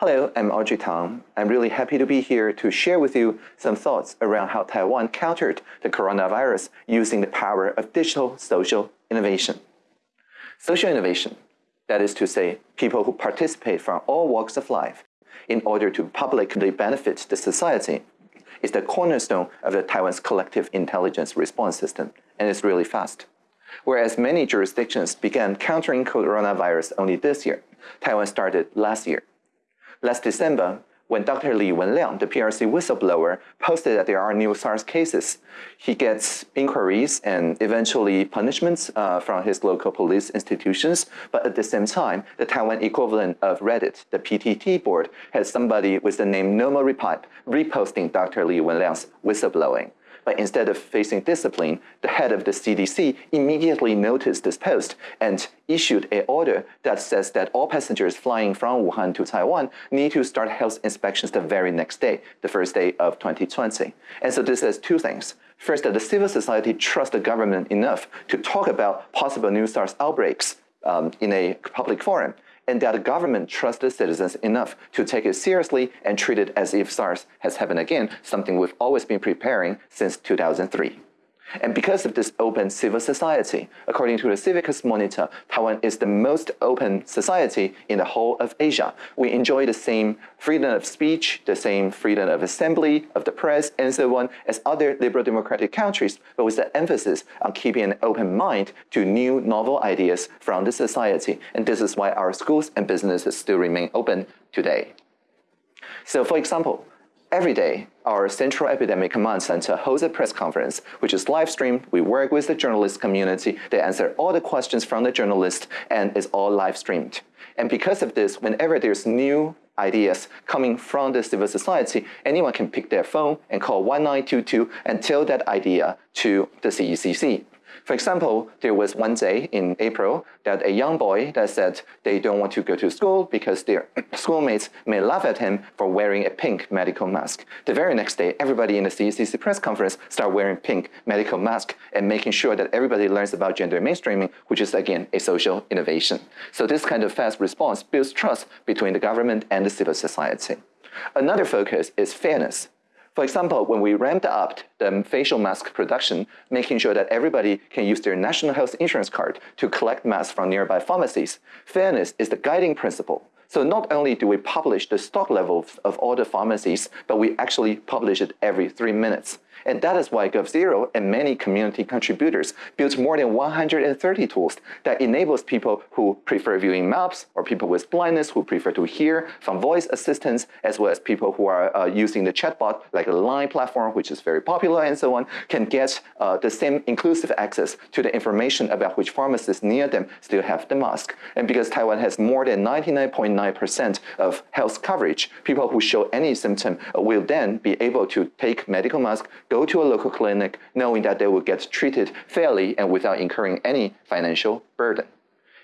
Hello, I'm Audrey Tang. I'm really happy to be here to share with you some thoughts around how Taiwan countered the coronavirus using the power of digital social innovation. Social innovation, that is to say, people who participate from all walks of life in order to publicly benefit the society, is the cornerstone of the Taiwan's collective intelligence response system, and it's really fast. Whereas many jurisdictions began countering coronavirus only this year, Taiwan started last year. Last December, when Dr. Li Wenliang, the PRC whistleblower, posted that there are new SARS cases, he gets inquiries and eventually punishments uh, from his local police institutions. But at the same time, the Taiwan equivalent of Reddit, the PTT board, has somebody with the name Nomo Repipe reposting Dr. Li Wenliang's whistleblowing. But instead of facing discipline, the head of the CDC immediately noticed this post and issued an order that says that all passengers flying from Wuhan to Taiwan need to start health inspections the very next day, the first day of 2020. And so this says two things. First, that the civil society trusts the government enough to talk about possible new SARS outbreaks um, in a public forum and that the government trusts the citizens enough to take it seriously and treat it as if SARS has happened again, something we've always been preparing since 2003. And because of this open civil society, according to the Civicus Monitor, Taiwan is the most open society in the whole of Asia. We enjoy the same freedom of speech, the same freedom of assembly, of the press, and so on as other liberal democratic countries, but with the emphasis on keeping an open mind to new novel ideas from the society. And this is why our schools and businesses still remain open today. So for example, Every day, our Central Epidemic Command Center holds a press conference, which is live streamed. We work with the journalist community. They answer all the questions from the journalists, and it's all live streamed. And because of this, whenever there's new ideas coming from the civil society, anyone can pick their phone and call 1922 and tell that idea to the CECC. For example, there was one day in April that a young boy that said they don't want to go to school because their schoolmates may laugh at him for wearing a pink medical mask. The very next day, everybody in the CECC press conference start wearing pink medical mask and making sure that everybody learns about gender mainstreaming, which is again a social innovation. So this kind of fast response builds trust between the government and the civil society. Another focus is fairness. For example, when we ramped up the facial mask production, making sure that everybody can use their national health insurance card to collect masks from nearby pharmacies, fairness is the guiding principle. So not only do we publish the stock levels of all the pharmacies, but we actually publish it every three minutes. And that is why GovZero and many community contributors built more than 130 tools that enables people who prefer viewing maps or people with blindness who prefer to hear from voice assistants, as well as people who are uh, using the chatbot like the Line platform, which is very popular and so on, can get uh, the same inclusive access to the information about which pharmacists near them still have the mask. And because Taiwan has more than 99.9% of health coverage, people who show any symptom will then be able to take medical mask, go to a local clinic knowing that they will get treated fairly and without incurring any financial burden.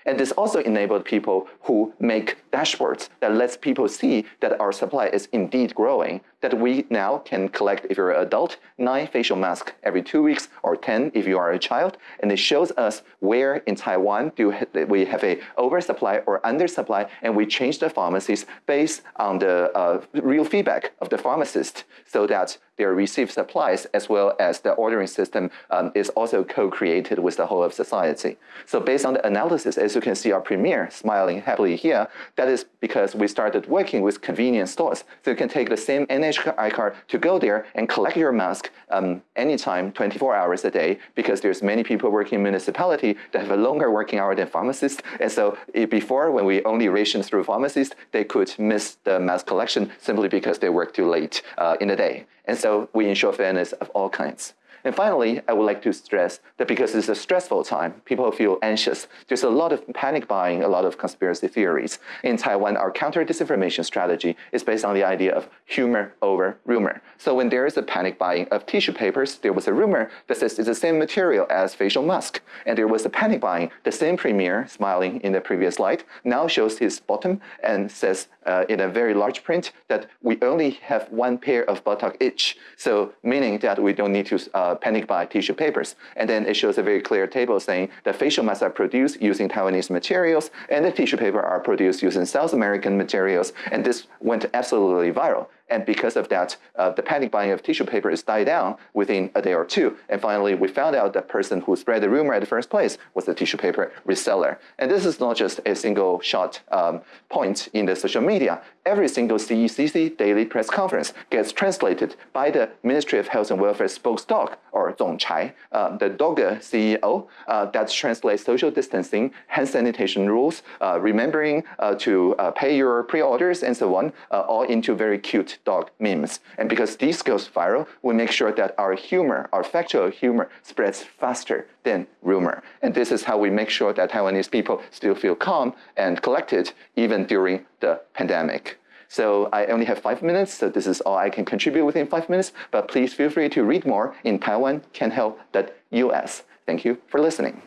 And this also enabled people who make dashboards that lets people see that our supply is indeed growing, that we now can collect, if you're an adult, nine facial masks every two weeks or 10 if you are a child. And it shows us where in Taiwan do we have a oversupply or undersupply, and we change the pharmacies based on the uh, real feedback of the pharmacist so that their received supplies as well as the ordering system um, is also co-created with the whole of society. So based on the analysis, as you can see our premier smiling happily here, that is because we started working with convenience stores. So you can take the same NHI card to go there and collect your mask um, anytime, 24 hours a day, because there's many people working in municipality that have a longer working hour than pharmacists. And so before, when we only ration through pharmacists, they could miss the mask collection simply because they work too late uh, in the day. And so we ensure fairness of all kinds. And finally, I would like to stress that because it's a stressful time, people feel anxious. There's a lot of panic buying, a lot of conspiracy theories. In Taiwan, our counter-disinformation strategy is based on the idea of humor over rumor. So when there is a panic buying of tissue papers, there was a rumor that says it's the same material as facial mask. And there was a panic buying. The same premier, smiling in the previous slide, now shows his bottom and says uh, in a very large print that we only have one pair of buttock each. So meaning that we don't need to uh, uh, panic buy tissue papers. And then it shows a very clear table saying the facial masks are produced using Taiwanese materials and the tissue paper are produced using South American materials. And this went absolutely viral. And because of that, uh, the panic buying of tissue paper is died down within a day or two. And finally, we found out the person who spread the rumor at the first place was the tissue paper reseller. And this is not just a single shot um, point in the social media. Every single CECC daily press conference gets translated by the Ministry of Health and Welfare spokesdog, or 总裁, uh, the DOGA CEO, uh, that translates social distancing, hand sanitation rules, uh, remembering uh, to uh, pay your pre-orders and so on, all into very cute dog memes. And because these goes viral, we make sure that our humor, our factual humor spreads faster than rumor. And this is how we make sure that Taiwanese people still feel calm and collected even during the pandemic. So I only have five minutes, so this is all I can contribute within five minutes, but please feel free to read more in taiwancanhelp.us. Thank you for listening.